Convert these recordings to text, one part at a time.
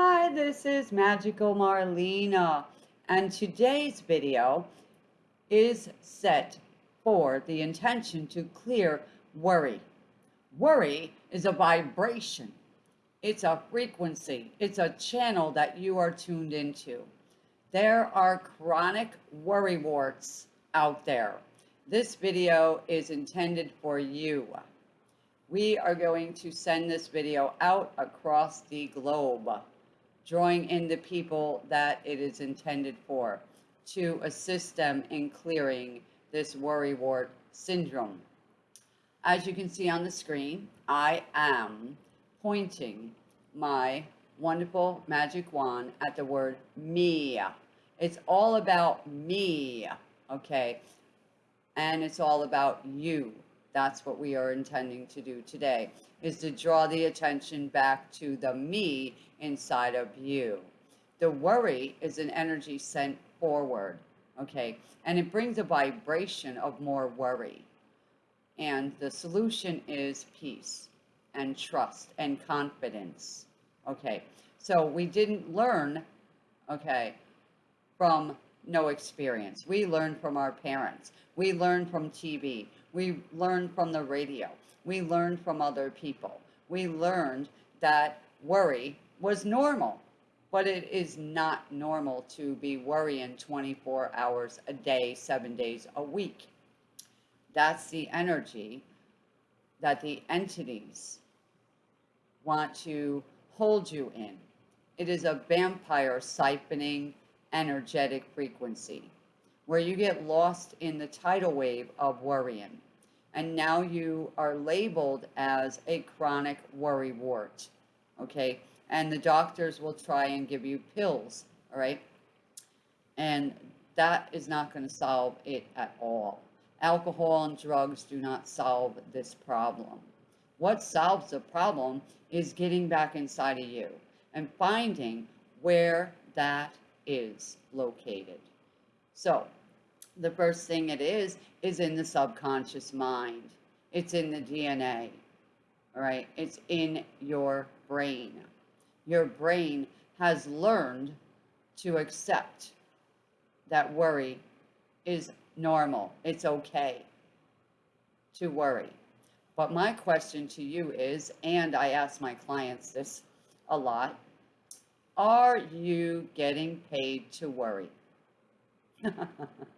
Hi, this is Magical Marlena, and today's video is set for the intention to clear worry. Worry is a vibration. It's a frequency. It's a channel that you are tuned into. There are chronic worry warts out there. This video is intended for you. We are going to send this video out across the globe, drawing in the people that it is intended for to assist them in clearing this worry wart syndrome. As you can see on the screen, I am pointing my wonderful magic wand at the word me. It's all about me, okay? And it's all about you. That's what we are intending to do today, is to draw the attention back to the me inside of you. The worry is an energy sent forward, okay? And it brings a vibration of more worry. And the solution is peace and trust and confidence. Okay, so we didn't learn, okay, from no experience. We learned from our parents. We learned from TV. We learned from the radio. We learned from other people. We learned that worry was normal, but it is not normal to be worrying 24 hours a day, seven days a week. That's the energy that the entities want to hold you in. It is a vampire siphoning energetic frequency where you get lost in the tidal wave of worrying. And now you are labeled as a chronic worry wart. Okay. And the doctors will try and give you pills. All right. And that is not going to solve it at all. Alcohol and drugs do not solve this problem. What solves the problem is getting back inside of you and finding where that is located. So the first thing it is, is in the subconscious mind. It's in the DNA, right? It's in your brain. Your brain has learned to accept that worry is normal. It's okay to worry. But my question to you is, and I ask my clients this a lot, are you getting paid to worry?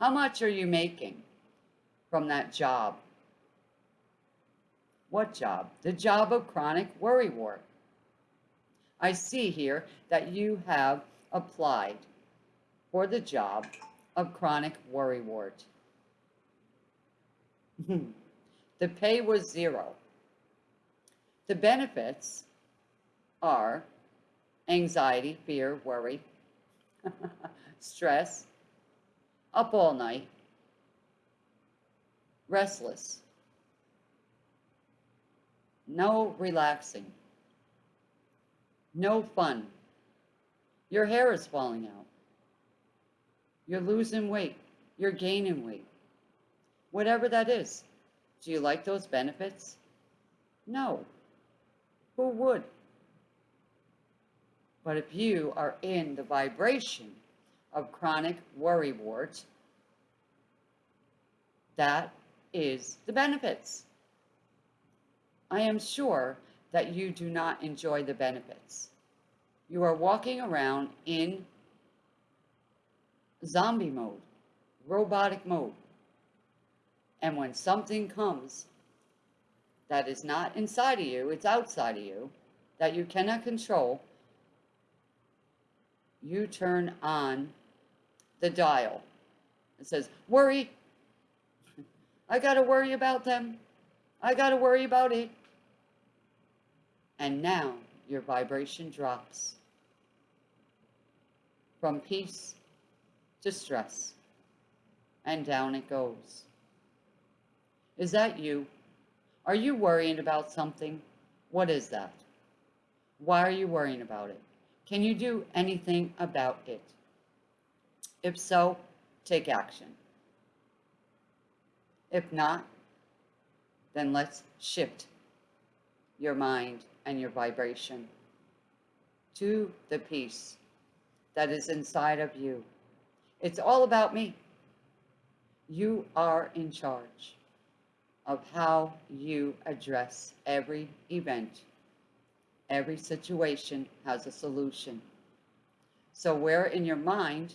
How much are you making from that job? What job? The job of chronic worry wart. I see here that you have applied for the job of chronic worry wart. Hmm. the pay was zero. The benefits are anxiety, fear, worry, stress, up all night, restless, no relaxing, no fun. Your hair is falling out. You're losing weight. You're gaining weight. Whatever that is. Do you like those benefits? No. Who would? But if you are in the vibration of chronic worry wart, that is the benefits. I am sure that you do not enjoy the benefits. You are walking around in zombie mode, robotic mode. And when something comes that is not inside of you, it's outside of you, that you cannot control, you turn on the dial. It says, worry. I got to worry about them. I got to worry about it. And now your vibration drops from peace to stress. And down it goes. Is that you? Are you worrying about something? What is that? Why are you worrying about it? Can you do anything about it? If so, take action. If not, then let's shift your mind and your vibration to the peace that is inside of you. It's all about me. You are in charge of how you address every event. Every situation has a solution. So, where in your mind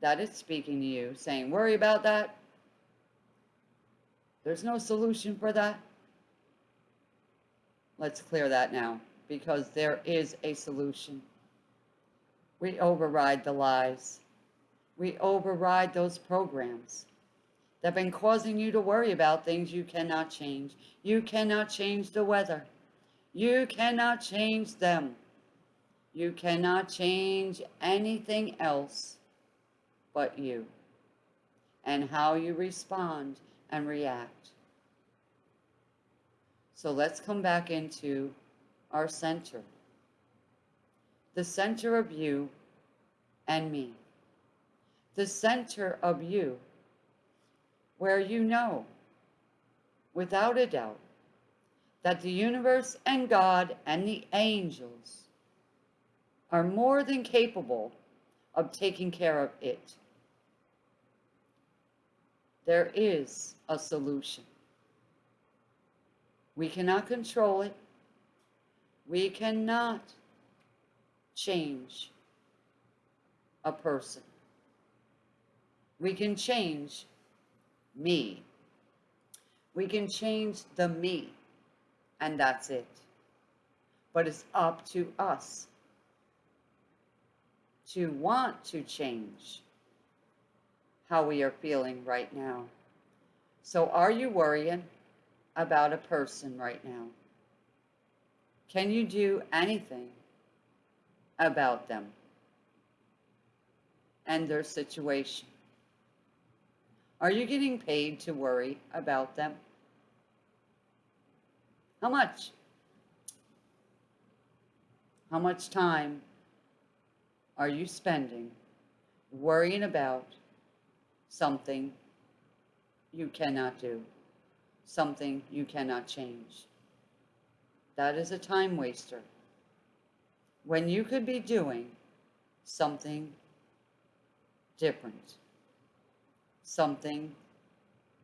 that it's speaking to you, saying, worry about that, there's no solution for that. Let's clear that now because there is a solution. We override the lies. We override those programs that have been causing you to worry about things you cannot change. You cannot change the weather. You cannot change them. You cannot change anything else but you and how you respond and react. So let's come back into our center. The center of you and me. The center of you where you know, without a doubt, that the universe and God and the angels are more than capable of taking care of it. There is a solution. We cannot control it. We cannot change a person. We can change me. We can change the me, and that's it. But it's up to us to want to change how we are feeling right now. So, are you worrying about a person right now? Can you do anything about them and their situation? Are you getting paid to worry about them? How much? How much time are you spending worrying about something you cannot do, something you cannot change? That is a time waster. When you could be doing something different, something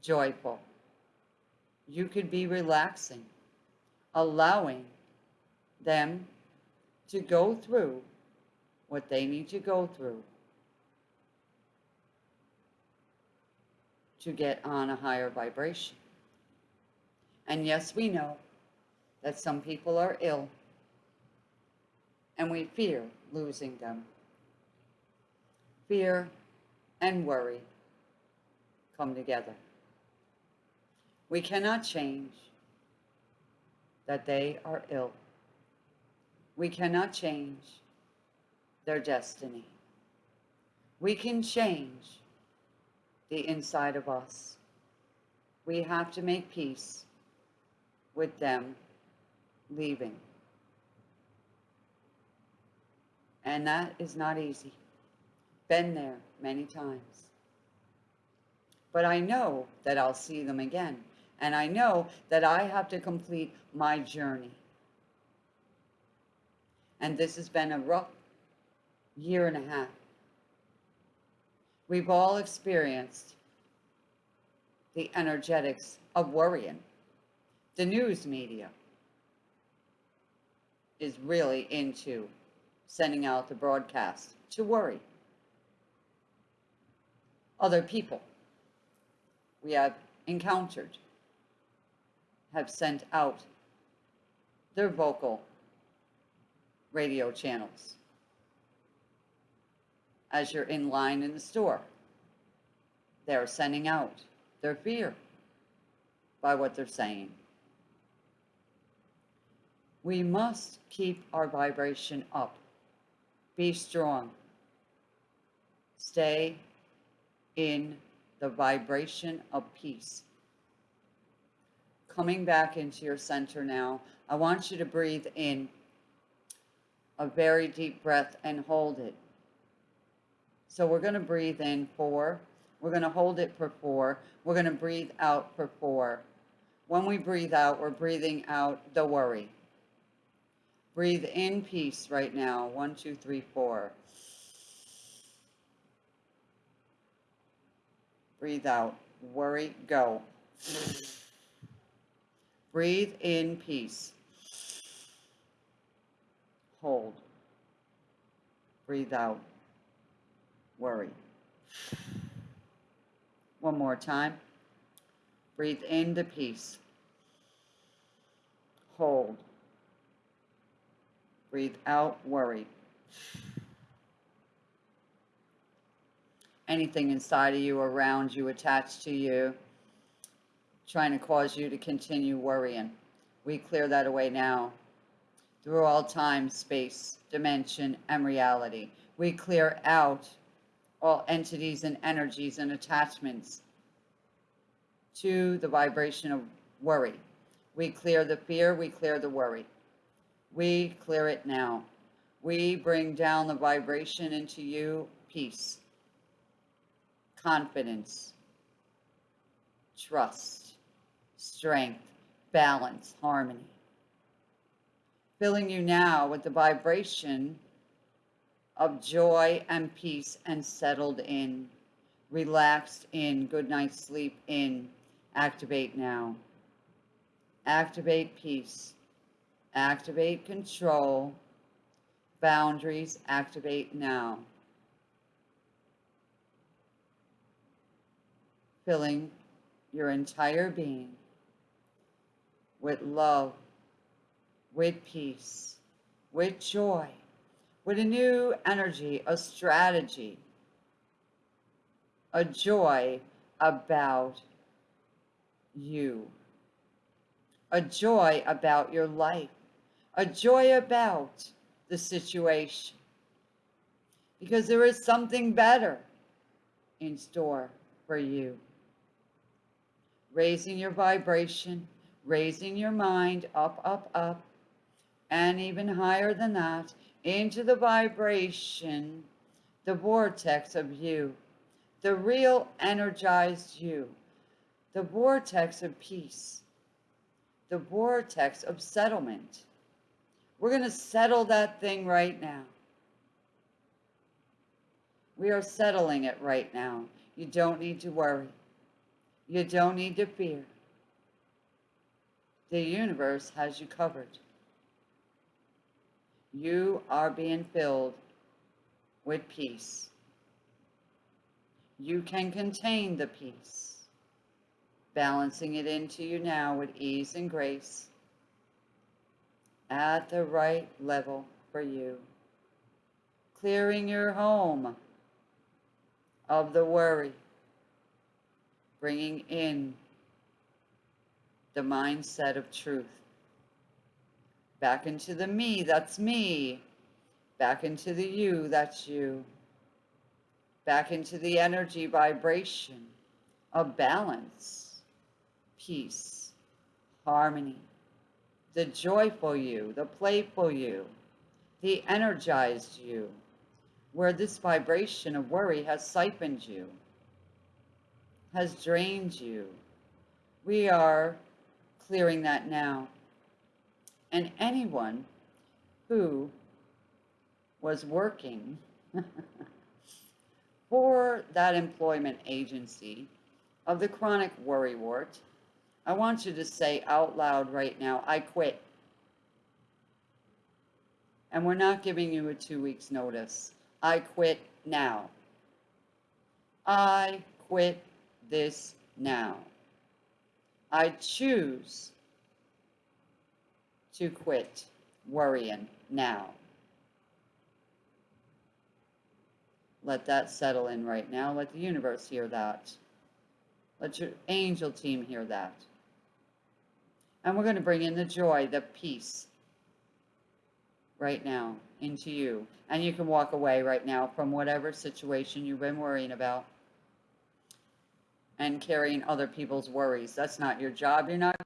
joyful. You could be relaxing, allowing them to go through what they need to go through to get on a higher vibration. And yes, we know that some people are ill and we fear losing them. Fear and worry come together. We cannot change that they are ill. We cannot change their destiny. We can change the inside of us. We have to make peace with them leaving. And that is not easy. Been there many times. But I know that I'll see them again. And I know that I have to complete my journey. And this has been a rough year and a half. We've all experienced the energetics of worrying. The news media is really into sending out the broadcast to worry other people we have encountered have sent out their vocal radio channels as you're in line in the store. They're sending out their fear by what they're saying. We must keep our vibration up. Be strong. Stay in the vibration of peace. Coming back into your center now, I want you to breathe in a very deep breath and hold it. So we're going to breathe in four. We're going to hold it for four. We're going to breathe out for four. When we breathe out, we're breathing out the worry. Breathe in peace right now. One, two, three, four. Breathe out. Worry, go. Breathe in peace. Hold. Breathe out. Worry. One more time. Breathe into peace. Hold. Breathe out, worry. Anything inside of you, around you, attached to you, trying to cause you to continue worrying. We clear that away now. Through all time, space, dimension, and reality. We clear out all entities and energies and attachments to the vibration of worry. We clear the fear, we clear the worry. We clear it now. We bring down the vibration into you, peace, confidence, trust, strength, balance, harmony. Filling you now with the vibration of joy and peace and settled in, relaxed in, good night's sleep in. Activate now. Activate peace Activate control. Boundaries activate now. Filling your entire being with love, with peace, with joy, with a new energy, a strategy, a joy about you, a joy about your life. A joy about the situation. Because there is something better in store for you. Raising your vibration, raising your mind up, up, up, and even higher than that into the vibration, the vortex of you, the real energized you, the vortex of peace, the vortex of settlement we're going to settle that thing right now. We are settling it right now. You don't need to worry. You don't need to fear. The universe has you covered. You are being filled with peace. You can contain the peace, balancing it into you now with ease and grace at the right level for you. Clearing your home of the worry, bringing in the mindset of truth. Back into the me, that's me. Back into the you, that's you. Back into the energy vibration of balance, peace, harmony the joyful you, the playful you, the energized you, where this vibration of worry has siphoned you, has drained you. We are clearing that now. And anyone who was working for that employment agency of the chronic worry wart I want you to say out loud right now, I quit. And we're not giving you a two weeks notice. I quit now. I quit this now. I choose to quit worrying now. Let that settle in right now. Let the universe hear that. Let your angel team hear that. And we're going to bring in the joy, the peace right now into you. And you can walk away right now from whatever situation you've been worrying about and carrying other people's worries. That's not your job. You're not.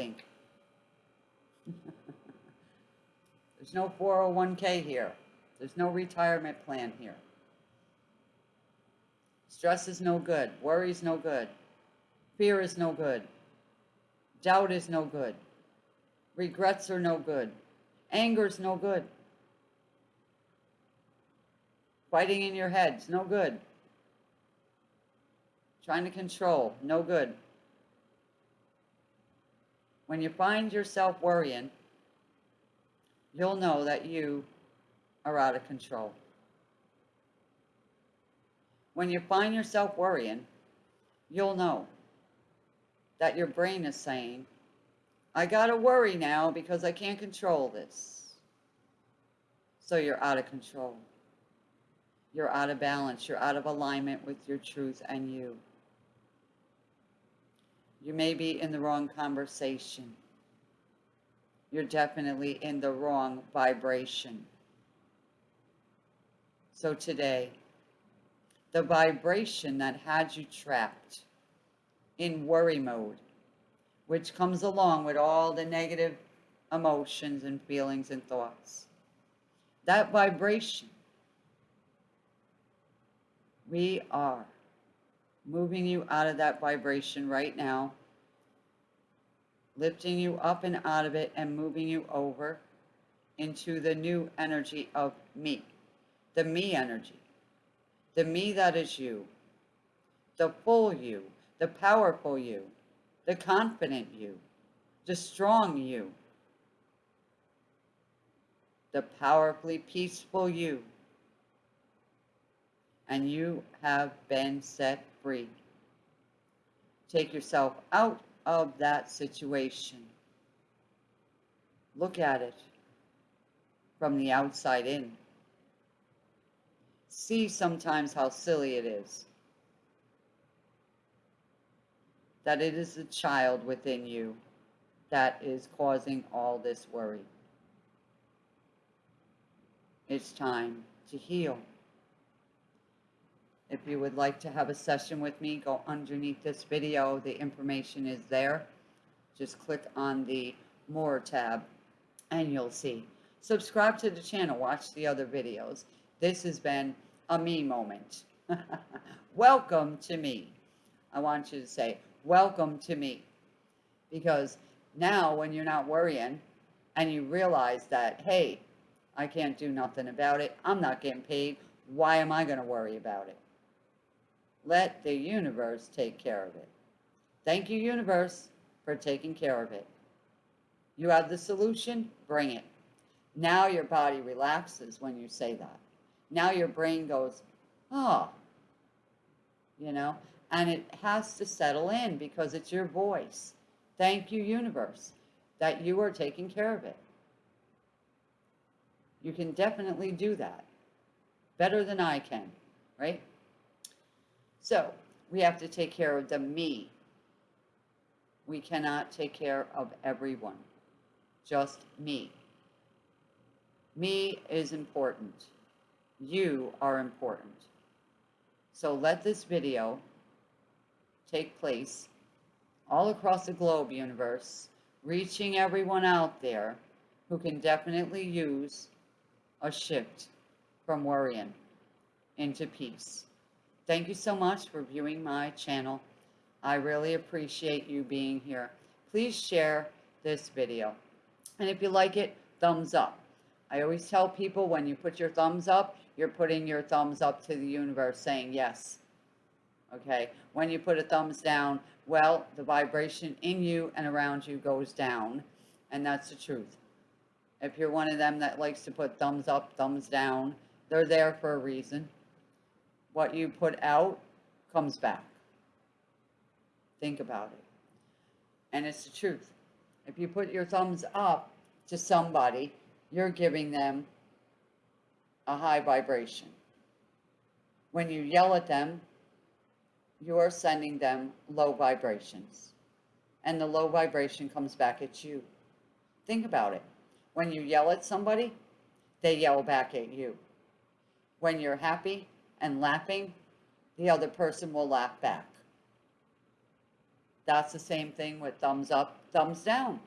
think. There's no 401k here. There's no retirement plan here. Stress is no good. Worry is no good. Fear is no good. Doubt is no good. Regrets are no good. Anger is no good. Fighting in your head's no good. Trying to control, no good. When you find yourself worrying, you'll know that you are out of control. When you find yourself worrying, you'll know that your brain is saying, I gotta worry now because I can't control this. So you're out of control. You're out of balance. You're out of alignment with your truth and you. You may be in the wrong conversation. You're definitely in the wrong vibration. So today, the vibration that had you trapped in worry mode, which comes along with all the negative emotions and feelings and thoughts. That vibration, we are moving you out of that vibration right now, lifting you up and out of it and moving you over into the new energy of me, the me energy, the me that is you, the full you, the powerful you, the confident you, the strong you, the powerfully peaceful you. And you have been set free. Take yourself out of that situation. Look at it from the outside in. See sometimes how silly it is. That it is the child within you that is causing all this worry. It's time to heal. If you would like to have a session with me, go underneath this video. The information is there. Just click on the More tab and you'll see. Subscribe to the channel. Watch the other videos. This has been a me moment. welcome to me. I want you to say, welcome to me. Because now when you're not worrying and you realize that, hey, I can't do nothing about it. I'm not getting paid. Why am I going to worry about it? Let the universe take care of it. Thank you, universe, for taking care of it. You have the solution, bring it. Now your body relaxes when you say that. Now your brain goes, oh, you know, and it has to settle in because it's your voice. Thank you, universe, that you are taking care of it. You can definitely do that better than I can, right? So we have to take care of the me. We cannot take care of everyone, just me. Me is important. You are important. So let this video take place all across the globe universe, reaching everyone out there who can definitely use a shift from worrying into peace. Thank you so much for viewing my channel. I really appreciate you being here. Please share this video. And if you like it, thumbs up. I always tell people when you put your thumbs up, you're putting your thumbs up to the universe saying yes. Okay, when you put a thumbs down, well, the vibration in you and around you goes down. And that's the truth. If you're one of them that likes to put thumbs up, thumbs down, they're there for a reason what you put out comes back. Think about it. And it's the truth. If you put your thumbs up to somebody, you're giving them a high vibration. When you yell at them, you are sending them low vibrations. And the low vibration comes back at you. Think about it. When you yell at somebody, they yell back at you. When you're happy, and laughing, the other person will laugh back. That's the same thing with thumbs up, thumbs down.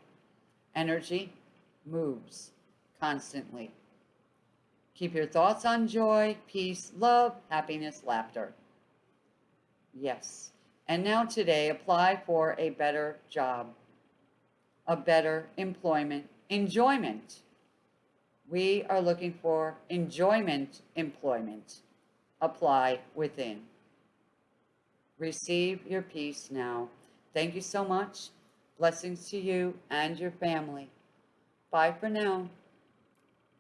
Energy moves constantly. Keep your thoughts on joy, peace, love, happiness, laughter. Yes. And now today, apply for a better job, a better employment, enjoyment. We are looking for enjoyment employment. Apply within. Receive your peace now. Thank you so much. Blessings to you and your family. Bye for now.